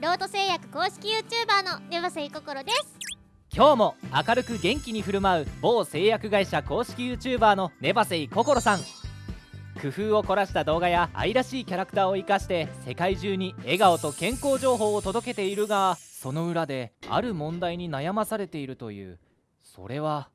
ロート製薬公式 YouTuber のネバセイココロです。今日も明るく元気に振る舞う某製薬会社公式 YouTuber のネバセイココロさん。工夫を凝らした動画や愛らしいキャラクターを生かして世界中に笑顔と健康情報を届けているがその裏である問題に悩まされているという。それは？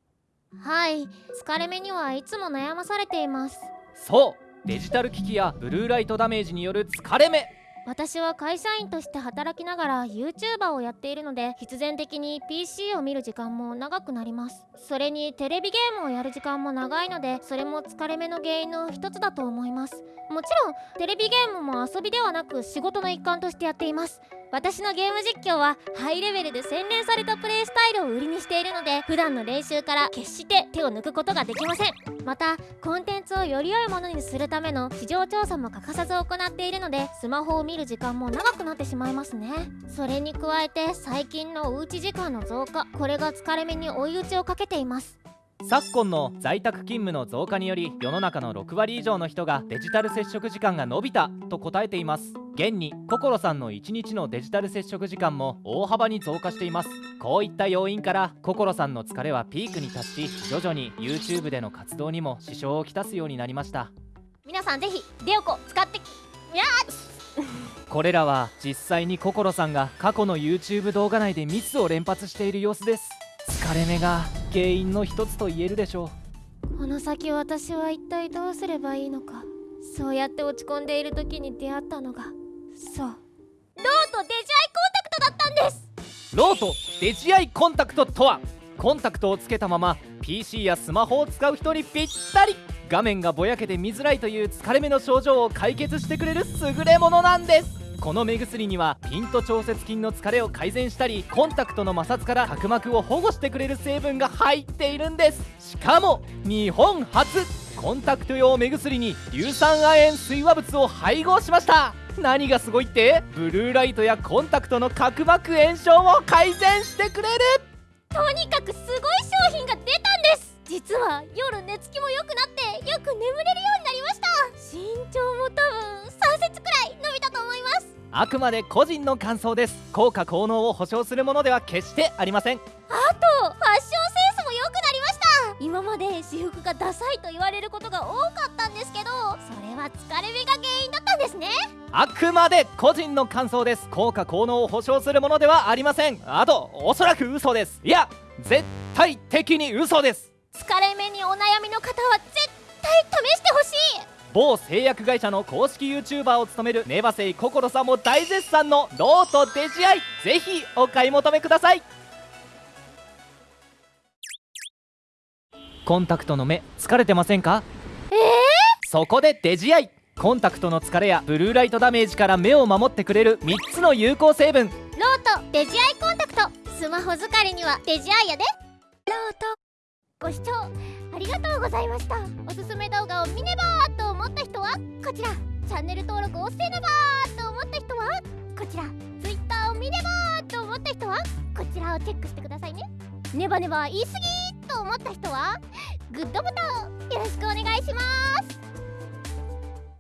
はい疲れ目にはいつも悩まされています。そうデジタル機器やブルーライトダメージによる疲れ目私は会社員として働きながら YouTuber をやっているので必然的に PC を見る時間も長くなります。それにテレビゲームをやる時間も長いのでそれも疲れ目の原因の一つだと思います。もちろんテレビゲームも遊びではなく仕事の一環としてやっています。私のゲーム実況はハイレベルで洗練されたプレイスタイルを売りにしているので普段の練習から決して手を抜くことができません。またコンテンツをより良いものにするための市場調査も欠かさず行っているのでスマホを見る時間も長くなってしまいますね。それに加えて最近のおうち時間の増加これが疲れ目に追い打ちをかけています。昨今の在宅勤務の増加により世の中の6割以上の人がデジタル接触時間が伸びたと答えています。現に心さんの1日のデジタル接触時間も大幅に増加しています。こういった要因から心さんの疲れはピークに達し徐々に YouTube での活動にも支障をきたすようになりました。皆さんぜひデオコ使って。これらは実際に心さんが過去の YouTube 動画内でミスを連発している様子です。疲れ目が原因の一つと言えるでしょう。この先私は一体どうすればいいのか。そうやって落ち込んでいる時に出会ったのが。そう。ロートデジアイコンタクトだったんです。ロートデジアイコンタクトとはコンタクトをつけたまま PC やスマホを使う人にぴったり。画面がぼやけて見づらいという疲れ目の症状を解決してくれる優れものなんですこの目薬にはピント調節筋の疲れを改善したりコンタクトの摩擦から角膜を保護してくれる成分が入っているんです。しかも日本初。コンタクト用目薬に硫酸亜鉛水和物を配合しました。何がすごいって？ブルーライトやコンタクトの角膜炎症を改善してくれる。とにかくすあくまで個人の感想です。効果効能を保証するものでは決してありません。あとファッションセンスも良くなりました。今まで私服がダサいと言われることが多かったんですけどそれは疲れ目が原因だったんですね。あくまで個人の感想です。効果効能を保証するものではありません。あとおそらく嘘です。いや絶対的に嘘です。疲れ目にお悩みの方は某製薬会社の公式 YouTuber を務めるネバセイ心さんも大絶賛のロートデジアイぜひお買い求めください。コンタクトの目疲れてませんか？えー、そこでデジアイコンタクトの疲れやブルーライトダメージから目を守ってくれる3つの有効成分。ロートデジアイコンタクト。スマホ疲れにはデジアイやで。ロートご視聴ありがとうございました。おすすめ動画を見ねばと思った人はこちら。チャンネル登録をせねばと思った人はこちら。Twitter を見ねばと思った人はこちらをチェックしてくださいね。ネバネバ言い過ぎと思った人はグッドボタンをよろしくお願いします。